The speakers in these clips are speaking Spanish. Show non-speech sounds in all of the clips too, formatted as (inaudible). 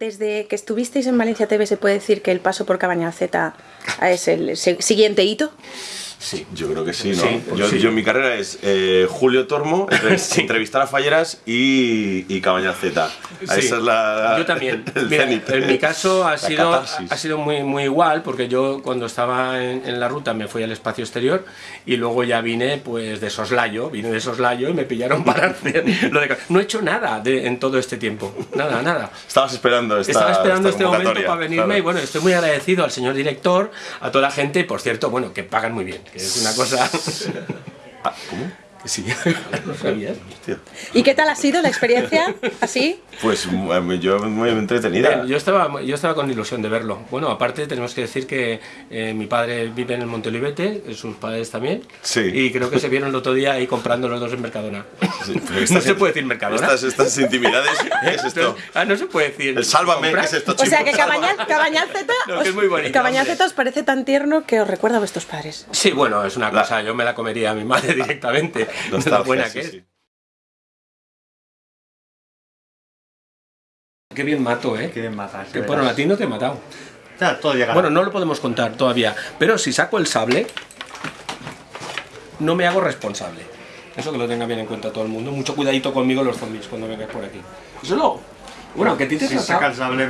desde que estuvisteis en Valencia TV se puede decir que el paso por Cabañal Z es el siguiente hito. Sí, yo creo que sí, ¿no? yo, yo, mi carrera es eh, Julio Tormo, (laughs) entrevistar a Falleras y, y Cabaña Z. Esa es la, yo también. (laughs) en mi caso ha sido, ha sido muy, muy igual, porque yo cuando estaba en, la ruta me fui al espacio exterior y luego ya vine pues de soslayo, vine de soslayo y me pillaron (laughs) para hacer lo de... No he hecho nada de, en todo este tiempo, nada, nada. Estabas esperando esta Estaba esperando este momento para venirme y bueno, estoy muy agradecido al señor director, a toda la gente, por cierto, bueno, que pagan muy bien que es una cosa... (laughs) Ah, ¿Cómo? Sí, ¿Y qué tal ha sido la experiencia así? Pues eh, yo muy entretenida. Yo estaba, yo estaba con ilusión de verlo. Bueno, aparte tenemos que decir que eh, mi padre vive en el Montelibete, sus padres también. Sí. Y creo que se vieron el otro día ahí comprando los dos en Mercadona. (laughs) no se puede decir Mercadona. Estas, estas intimidades, (laughs) ¿qué es esto? Ah, no se puede decir. El sálvame, ¿qué es esto? O sea que Cabañal, Cabañal Z, (laughs) no, es muy bonito, Cabañal Z os parece tan tierno que os recuerda a vuestros padres. Sí, bueno, es una cosa, yo me la comería a mi madre directamente. (laughs) Buena que es. Qué bien mato, ¿eh? Qué bien matas. Que, bueno, a ti no te he matado. Ya, todo llega. Bueno, no lo podemos contar todavía. Pero si saco el sable, no me hago responsable. Eso que lo tenga bien en cuenta todo el mundo. Mucho cuidadito conmigo los zombies cuando vengas por aquí. Eso luego. Bueno, que a ti te si saca el sable,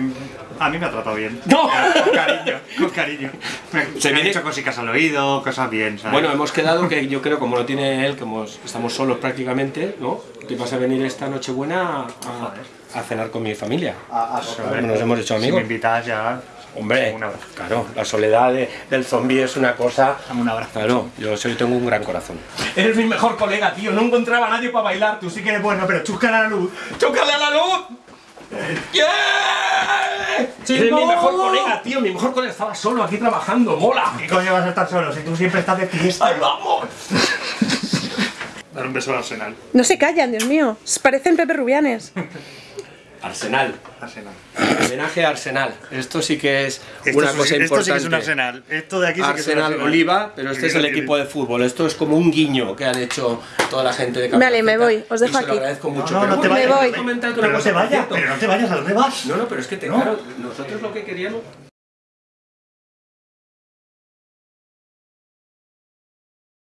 a mí me ha tratado bien. ¡No! Con cariño, con cariño. (laughs) Me, se me ha dicho cositas al oído, cosas bien, ¿sabes? Bueno, hemos quedado que yo creo, como lo tiene él, que estamos solos prácticamente, ¿no? Que vas a venir esta noche buena a, a cenar con mi familia. A, a Nos hemos hecho amigos. Si me invitas ya... Hombre, claro, la soledad del zombie es una cosa... Dame un abrazo. Claro, yo soy, tengo un gran corazón. Eres mi mejor colega, tío. No encontraba a nadie para bailar. Tú sí que eres bueno, pero chúscale a la luz. ¡Chúscale a la luz! ¡Yeah! Eres mi mejor colega, tío. Mi mejor colega estaba solo aquí trabajando. ¡Mola! ¿Qué coño vas a estar solo si tú siempre estás de fiesta? ¡Ahí vamos! Dar un beso al Arsenal. No se callan, Dios mío. Parecen Pepe Rubianes. (laughs) Arsenal. Arsenal. Homenaje a Arsenal. Esto sí que es una cosa importante. Esto sí que es un Arsenal. Esto de aquí sí que es un Arsenal Oliva, pero este es el equipo de fútbol. Esto es como un guiño que han hecho toda la gente de Vale, me voy. Os dejo y aquí. Se lo agradezco mucho. No, no, no te vayas. Me voy. Pero no te vayas. Pero no te vayas. ¿A dónde vas? No, no, pero es que te claro, nosotros lo que queríamos